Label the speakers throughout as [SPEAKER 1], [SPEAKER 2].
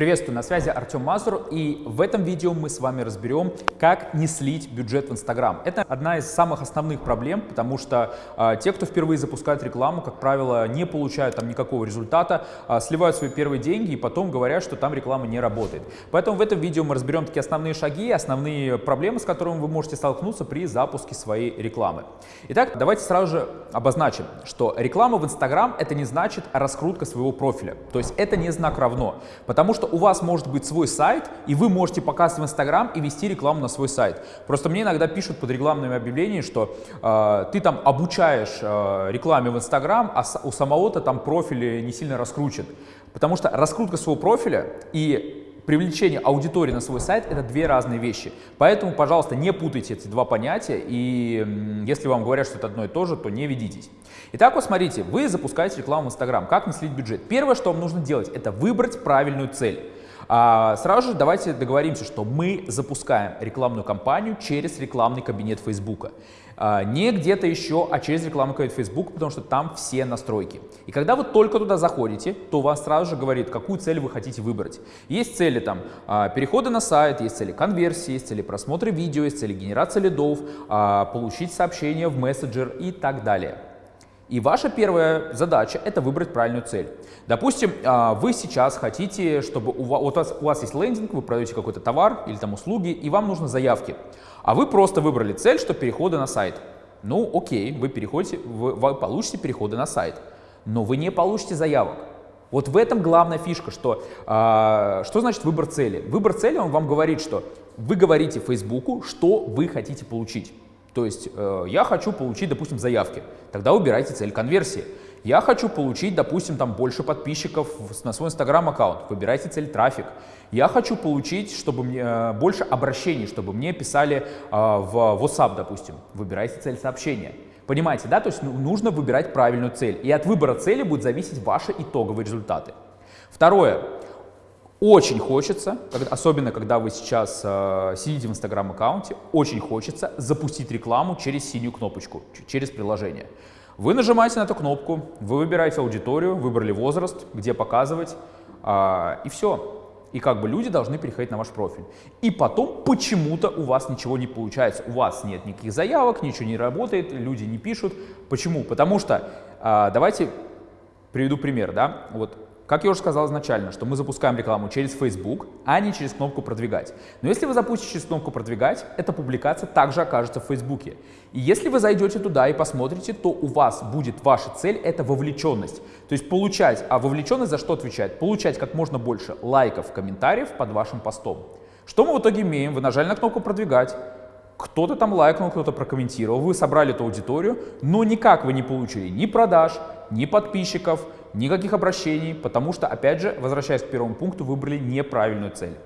[SPEAKER 1] Приветствую, на связи Артем Мазур, и в этом видео мы с вами разберем, как не слить бюджет в Инстаграм. Это одна из самых основных проблем, потому что э, те, кто впервые запускают рекламу, как правило, не получают там никакого результата, э, сливают свои первые деньги и потом говорят, что там реклама не работает. Поэтому в этом видео мы разберем такие основные шаги, основные проблемы, с которыми вы можете столкнуться при запуске своей рекламы. Итак, давайте сразу же обозначим, что реклама в Инстаграм это не значит раскрутка своего профиля, то есть это не знак равно, потому что у вас может быть свой сайт, и вы можете показывать в Инстаграм и вести рекламу на свой сайт. Просто мне иногда пишут под рекламными объявлениями, что э, ты там обучаешь э, рекламе в Инстаграм, а у самого-то там профиль не сильно раскручен. Потому что раскрутка своего профиля и привлечение аудитории на свой сайт – это две разные вещи. Поэтому, пожалуйста, не путайте эти два понятия, и если вам говорят, что это одно и то же, то не ведитесь. Итак, вот смотрите, вы запускаете рекламу в Инстаграм. Как не слить бюджет? Первое, что вам нужно делать, это выбрать правильную цель. А сразу же давайте договоримся, что мы запускаем рекламную кампанию через рекламный кабинет Фейсбука. А, не где-то еще, а через рекламный кабинет Facebook, потому что там все настройки. И когда вы только туда заходите, то вас сразу же говорит, какую цель вы хотите выбрать. Есть цели там а, переходы на сайт, есть цели конверсии, есть цели просмотра видео, есть цели генерации лидов, получить сообщение в мессенджер и так далее. И ваша первая задача – это выбрать правильную цель. Допустим, а, вы сейчас хотите, чтобы у вас, у вас, у вас есть лендинг, вы продаете какой-то товар или там услуги, и вам нужны заявки. А вы просто выбрали цель, что переходы на сайт. Ну, окей, вы, переходите, вы, вы получите переходы на сайт, но вы не получите заявок. Вот в этом главная фишка, что, э, что значит выбор цели. Выбор цели, он вам говорит, что вы говорите Фейсбуку, что вы хотите получить. То есть э, я хочу получить, допустим, заявки. Тогда убирайте цель конверсии. Я хочу получить, допустим, там больше подписчиков на свой инстаграм-аккаунт. Выбирайте цель трафик. Я хочу получить, чтобы мне э, больше обращений, чтобы мне писали э, в WhatsApp, допустим. Выбирайте цель сообщения. Понимаете, да? То есть ну, нужно выбирать правильную цель. И от выбора цели будут зависеть ваши итоговые результаты. Второе. Очень хочется, особенно когда вы сейчас э, сидите в инстаграм-аккаунте, очень хочется запустить рекламу через синюю кнопочку, через приложение. Вы нажимаете на эту кнопку, вы выбираете аудиторию, выбрали возраст, где показывать, э, и все. И как бы люди должны переходить на ваш профиль. И потом почему-то у вас ничего не получается. У вас нет никаких заявок, ничего не работает, люди не пишут. Почему? Потому что, э, давайте приведу пример, да, вот как я уже сказал изначально, что мы запускаем рекламу через Facebook, а не через кнопку «Продвигать». Но если вы запустите через кнопку «Продвигать», эта публикация также окажется в Facebook. И если вы зайдете туда и посмотрите, то у вас будет ваша цель – это вовлеченность. То есть получать, а вовлеченность за что отвечает? Получать как можно больше лайков, комментариев под вашим постом. Что мы в итоге имеем? Вы нажали на кнопку «Продвигать», кто-то там лайкнул, кто-то прокомментировал, вы собрали эту аудиторию, но никак вы не получили ни продаж, ни подписчиков, никаких обращений, потому что, опять же, возвращаясь к первому пункту, выбрали неправильную цель.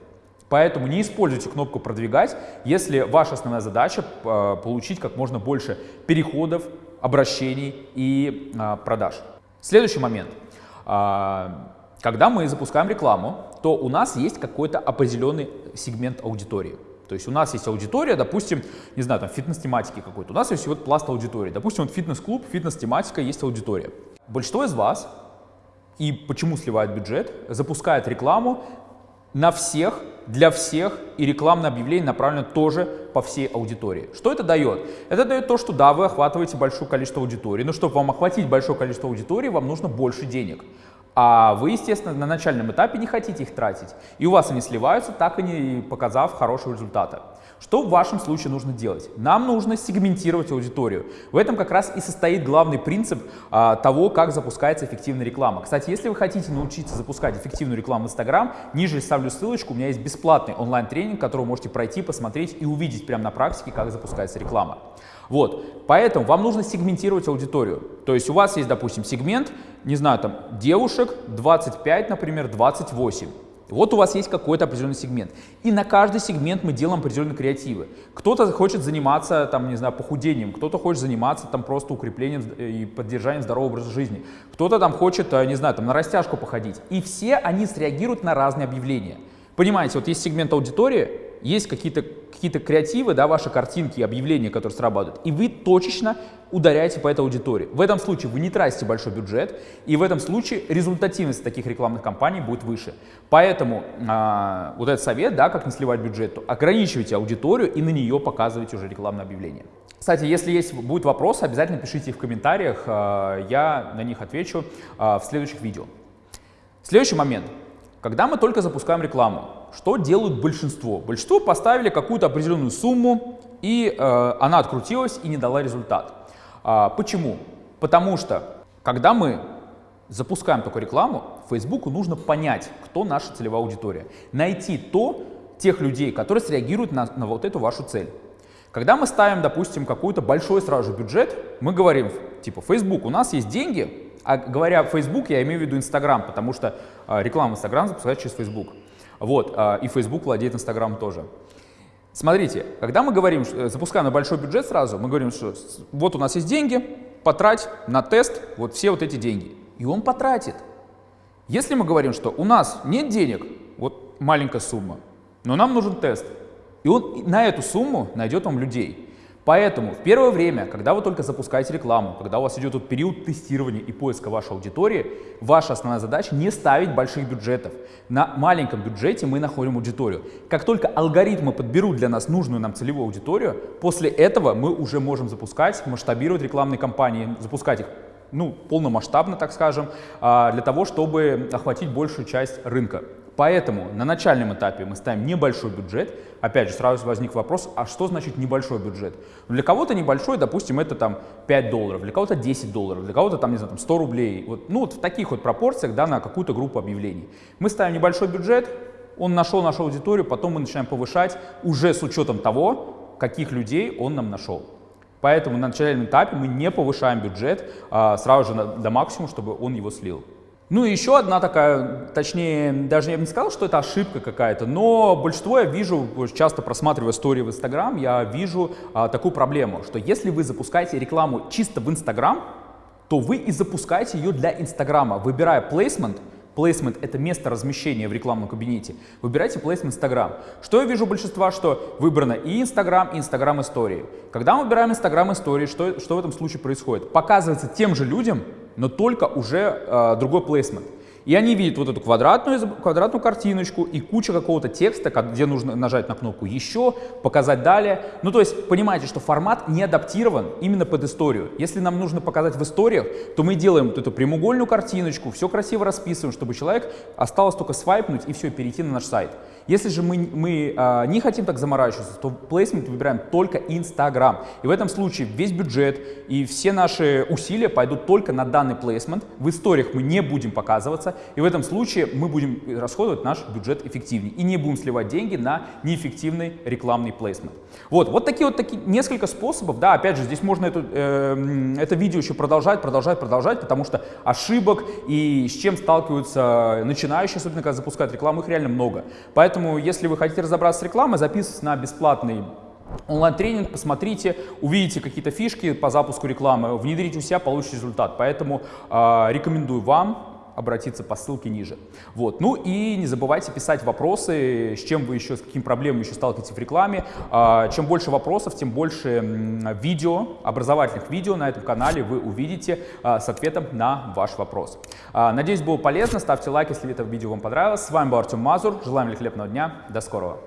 [SPEAKER 1] Поэтому не используйте кнопку «Продвигать», если ваша основная задача э, получить как можно больше переходов, обращений и э, продаж. Следующий момент. Э, когда мы запускаем рекламу, то у нас есть какой-то определенный сегмент аудитории. То есть у нас есть аудитория, допустим, не знаю, там фитнес-тематики какой-то. У нас есть вот пласт аудитории. Допустим, вот фитнес-клуб, фитнес-тематика, есть аудитория. Большинство из вас, и почему сливают бюджет, запускает рекламу на всех, для всех, и рекламное объявление направлено тоже по всей аудитории. Что это дает? Это дает то, что да, вы охватываете большое количество аудитории, но чтобы вам охватить большое количество аудитории, вам нужно больше денег. А вы, естественно, на начальном этапе не хотите их тратить. И у вас они сливаются, так и не показав хорошего результата. Что в вашем случае нужно делать? Нам нужно сегментировать аудиторию. В этом как раз и состоит главный принцип а, того, как запускается эффективная реклама. Кстати, если вы хотите научиться запускать эффективную рекламу в Instagram, ниже ставлю ссылочку, у меня есть бесплатный онлайн-тренинг, который вы можете пройти, посмотреть и увидеть прямо на практике, как запускается реклама. Вот, поэтому вам нужно сегментировать аудиторию. То есть у вас есть, допустим, сегмент, не знаю, там, девушек 25, например, 28. Вот у вас есть какой-то определенный сегмент. И на каждый сегмент мы делаем определенные креативы. Кто-то хочет заниматься, там, не знаю, похудением, кто-то хочет заниматься там просто укреплением и поддержанием здорового образа жизни. Кто-то там хочет, э, не знаю, там на растяжку походить. И все они среагируют на разные объявления. Понимаете, вот есть сегмент аудитории, есть какие-то какие-то креативы, да, ваши картинки, объявления, которые срабатывают, и вы точечно ударяете по этой аудитории. В этом случае вы не тратите большой бюджет, и в этом случае результативность таких рекламных кампаний будет выше. Поэтому а, вот этот совет, да, как не сливать бюджет, то ограничивайте аудиторию и на нее показывайте уже рекламное объявление. Кстати, если есть будут вопросы, обязательно пишите их в комментариях, а, я на них отвечу а, в следующих видео. Следующий момент. Когда мы только запускаем рекламу, что делают большинство? Большинство поставили какую-то определенную сумму, и э, она открутилась и не дала результат. А, почему? Потому что, когда мы запускаем такую рекламу, Фейсбуку нужно понять, кто наша целевая аудитория. Найти то, тех людей, которые среагируют на, на вот эту вашу цель. Когда мы ставим, допустим, какой-то большой сразу же бюджет, мы говорим, типа, Facebook, у нас есть деньги, а говоря Facebook, я имею в виду Instagram, потому что э, реклама Instagram запускается через Facebook. Вот, э, и Facebook владеет Instagram тоже. Смотрите, когда мы говорим, э, запускаем на большой бюджет сразу, мы говорим, что вот у нас есть деньги, потрать на тест вот все вот эти деньги. И он потратит. Если мы говорим, что у нас нет денег, вот маленькая сумма, но нам нужен тест, и он на эту сумму найдет вам людей. Поэтому в первое время, когда вы только запускаете рекламу, когда у вас идет вот период тестирования и поиска вашей аудитории, ваша основная задача не ставить больших бюджетов. На маленьком бюджете мы находим аудиторию. Как только алгоритмы подберут для нас нужную нам целевую аудиторию, после этого мы уже можем запускать, масштабировать рекламные кампании, запускать их ну, полномасштабно, так скажем, а, для того, чтобы охватить большую часть рынка. Поэтому на начальном этапе мы ставим небольшой бюджет. Опять же, сразу возник вопрос, а что значит небольшой бюджет? Для кого-то небольшой, допустим, это там 5 долларов, для кого-то 10 долларов, для кого-то там, не знаю, там 100 рублей. Вот, ну, вот в таких вот пропорциях, да, на какую-то группу объявлений. Мы ставим небольшой бюджет, он нашел нашу аудиторию, потом мы начинаем повышать уже с учетом того, каких людей он нам нашел. Поэтому на начальном этапе мы не повышаем бюджет а, сразу же на, до максимума, чтобы он его слил. Ну и еще одна такая, точнее, даже я бы не сказал, что это ошибка какая-то, но большинство я вижу, часто просматривая истории в Инстаграм, я вижу а, такую проблему, что если вы запускаете рекламу чисто в Инстаграм, то вы и запускаете ее для Инстаграма, выбирая плейсмент, Placement — это место размещения в рекламном кабинете. Выбирайте placement Instagram. Что я вижу большинства, что выбрано и Instagram, и Instagram истории. Когда мы выбираем Instagram истории, что, что в этом случае происходит? Показывается тем же людям, но только уже э, другой placement. И они видят вот эту квадратную, квадратную картиночку и куча какого-то текста, где нужно нажать на кнопку «Еще», показать далее. Ну, то есть, понимаете, что формат не адаптирован именно под историю. Если нам нужно показать в историях, то мы делаем вот эту прямоугольную картиночку, все красиво расписываем, чтобы человек осталось только свайпнуть и все, перейти на наш сайт. Если же мы, мы а, не хотим так заморачиваться, то placement выбираем только Instagram. И в этом случае весь бюджет и все наши усилия пойдут только на данный placement. В историях мы не будем показываться. И в этом случае мы будем расходовать наш бюджет эффективнее. И не будем сливать деньги на неэффективный рекламный placement. Вот, вот такие вот такие, несколько способов. Да, опять же, здесь можно это, э, это видео еще продолжать, продолжать, продолжать, потому что ошибок и с чем сталкиваются начинающие, особенно когда запускают рекламу, их реально много. Поэтому, если вы хотите разобраться с рекламой, записывайтесь на бесплатный онлайн-тренинг, посмотрите, увидите какие-то фишки по запуску рекламы, внедрите у себя, получите результат. Поэтому э, рекомендую вам обратиться по ссылке ниже. Вот. Ну и не забывайте писать вопросы, с чем вы еще, с какими проблемами еще сталкиваетесь в рекламе. А, чем больше вопросов, тем больше видео, образовательных видео на этом канале вы увидите а, с ответом на ваш вопрос. А, надеюсь, было полезно. Ставьте лайк, если это видео вам понравилось. С вами был Артем Мазур. Желаем великолепного дня. До скорого.